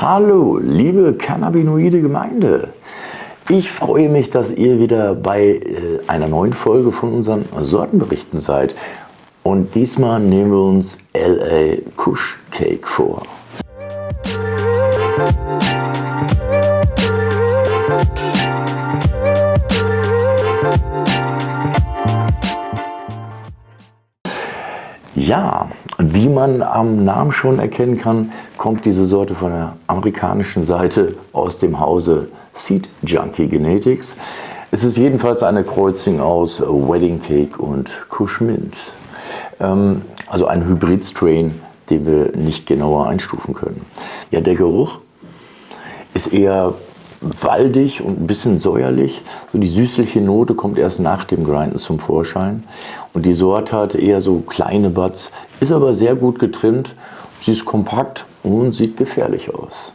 Hallo, liebe cannabinoide Gemeinde. Ich freue mich, dass ihr wieder bei äh, einer neuen Folge von unseren Sortenberichten seid. Und diesmal nehmen wir uns LA Kush Cake vor. Ja, wie man am Namen schon erkennen kann, kommt diese Sorte von der amerikanischen Seite aus dem Hause Seed Junkie Genetics. Es ist jedenfalls eine Kreuzung aus Wedding Cake und Kush Mint. Ähm, also ein Hybrid-Strain, den wir nicht genauer einstufen können. Ja, der Geruch ist eher waldig und ein bisschen säuerlich. So die süßliche Note kommt erst nach dem Grinden zum Vorschein. Und die Sorte hat eher so kleine Buds, ist aber sehr gut getrimmt. Sie ist kompakt und sieht gefährlich aus.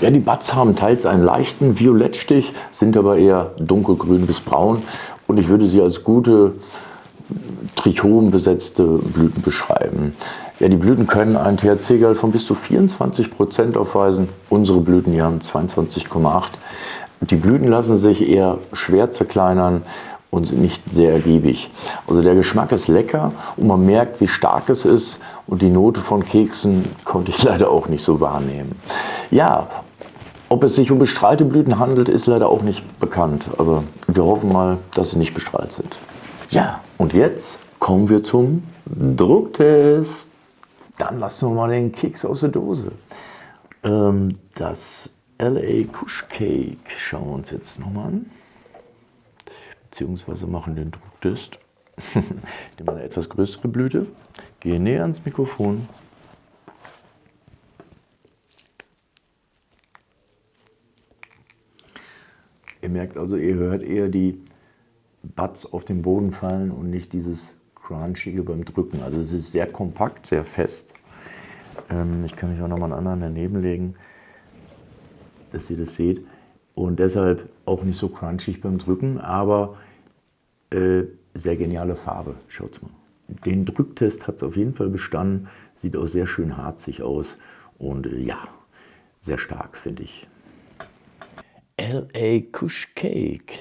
Ja, die Buds haben teils einen leichten Violettstich, sind aber eher dunkelgrün bis braun. Und ich würde sie als gute trichombesetzte Blüten beschreiben. Ja, die Blüten können einen THC-Gehalt von bis zu 24 Prozent aufweisen. Unsere Blüten hier haben 22,8. Die Blüten lassen sich eher schwer zerkleinern und sind nicht sehr ergiebig. Also der Geschmack ist lecker und man merkt, wie stark es ist und die Note von Keksen konnte ich leider auch nicht so wahrnehmen. Ja, ob es sich um bestrahlte Blüten handelt, ist leider auch nicht bekannt, aber wir hoffen mal, dass sie nicht bestrahlt sind. Ja, und jetzt kommen wir zum Drucktest. Dann lassen wir mal den Keks aus der Dose. Ähm, das LA Kush Cake schauen wir uns jetzt nochmal an. Beziehungsweise machen den Drucktest. Nehmen eine etwas größere Blüte. Gehe näher ans Mikrofon. Ihr merkt also, ihr hört eher die Buds auf den Boden fallen und nicht dieses Crunchige beim Drücken. Also es ist sehr kompakt, sehr fest. Ähm, ich kann euch auch nochmal einen anderen daneben legen, dass ihr das seht. Und deshalb auch nicht so crunchig beim Drücken, aber äh, sehr geniale Farbe. Schaut mal. Den Drücktest hat es auf jeden Fall bestanden. Sieht auch sehr schön harzig aus. Und äh, ja, sehr stark, finde ich. LA Kush Cake.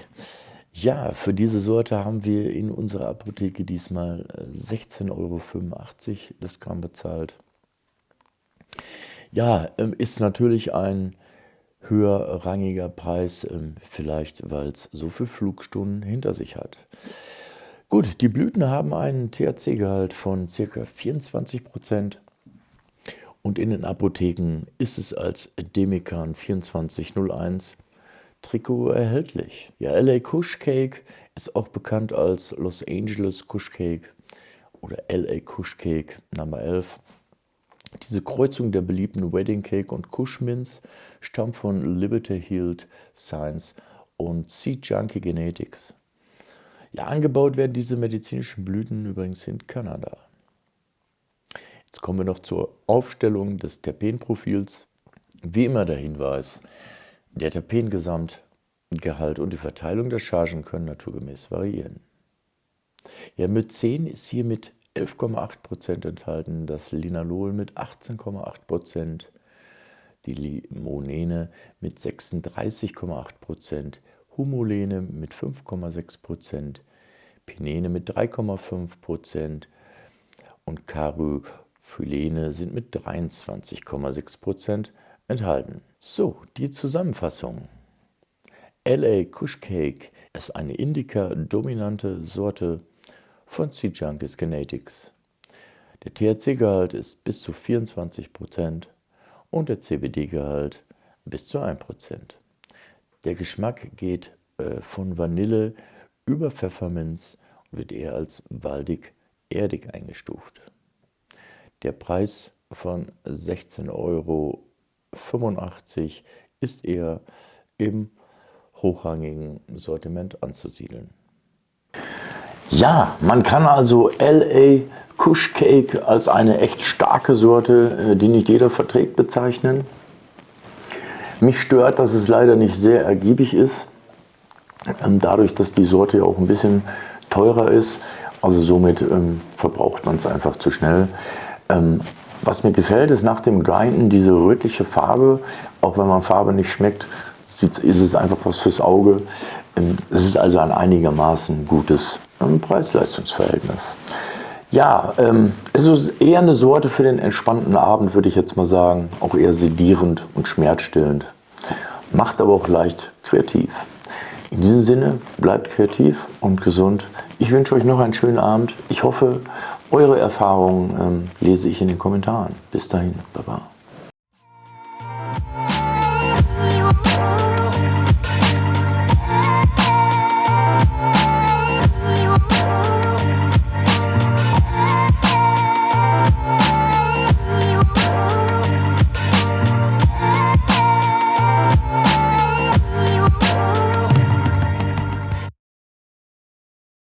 Ja, für diese Sorte haben wir in unserer Apotheke diesmal 16,85 äh, Euro das Gramm bezahlt. Ja, ähm, ist natürlich ein höherrangiger Preis, ähm, vielleicht weil es so viele Flugstunden hinter sich hat. Gut, die Blüten haben einen THC-Gehalt von ca. 24 Prozent und in den Apotheken ist es als Demikan 2401 Trikot erhältlich. Ja, LA Kush Cake ist auch bekannt als Los Angeles Kush Cake oder LA Kush Cake Nummer 11. Diese Kreuzung der beliebten Wedding Cake und Kush Mints stammt von Liberty Hilt Science und Seed Junkie Genetics. Ja, angebaut werden diese medizinischen Blüten übrigens in Kanada. Jetzt kommen wir noch zur Aufstellung des Terpenprofils. Wie immer der Hinweis, der Terpengesamtgehalt und die Verteilung der Chargen können naturgemäß variieren. Ja, mit 10 ist hier mit 11,8% enthalten, das Linalol mit 18,8%, die Limonene mit 36,8%, Humulene mit 5,6%, Pinene mit 3,5% und Caryophyllene sind mit 23,6% enthalten. So, die Zusammenfassung. LA Kush Cake ist eine Indica-dominante Sorte von C-Junkies Genetics. Der THC-Gehalt ist bis zu 24% und der CBD-Gehalt bis zu 1%. Der Geschmack geht äh, von Vanille über Pfefferminz und wird eher als waldig-erdig eingestuft. Der Preis von 16 Euro 85 ist eher im hochrangigen Sortiment anzusiedeln. Ja, man kann also LA Kush Cake als eine echt starke Sorte, äh, die nicht jeder verträgt, bezeichnen. Mich stört, dass es leider nicht sehr ergiebig ist, ähm, dadurch, dass die Sorte ja auch ein bisschen teurer ist. Also somit ähm, verbraucht man es einfach zu schnell. Ähm, Was mir gefällt, ist nach dem Grinden diese rötliche Farbe. Auch wenn man Farbe nicht schmeckt, ist es einfach was fürs Auge. Ähm, es ist also ein einigermaßen gutes ähm, Preis-Leistungs-Verhältnis. Ja, ähm, es ist eher eine Sorte für den entspannten Abend, würde ich jetzt mal sagen. Auch eher sedierend und schmerzstillend. Macht aber auch leicht kreativ. In diesem Sinne, bleibt kreativ und gesund. Ich wünsche euch noch einen schönen Abend. Ich hoffe, eure Erfahrungen ähm, lese ich in den Kommentaren. Bis dahin, Baba.